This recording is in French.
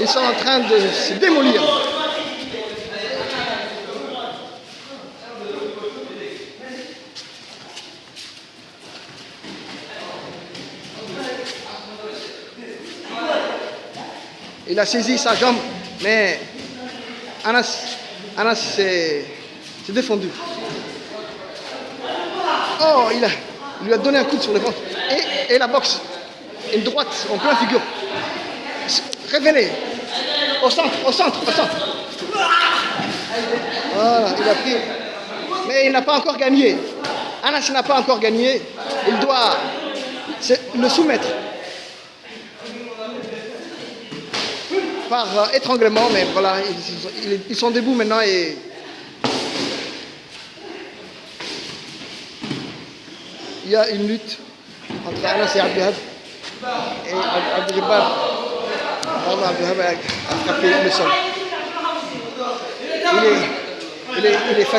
Ils sont en train de se démolir. Il a saisi sa jambe, mais Anas, Anas s'est défendu. Oh, il, a, lui a donné un coup sur le ventre. Et la boxe. Une droite en plein figure. Révélé. Au centre, au centre, au centre. Voilà, il a pris. Mais il n'a pas encore gagné. Anas n'a pas encore gagné. Il doit le soumettre. Par euh, étranglement, mais voilà, ils, ils sont debout maintenant et il y a une lutte entre Anas et Abdelhab. Et Abdelhab, Abdelhab a frappé le sol. Il est, il est, il est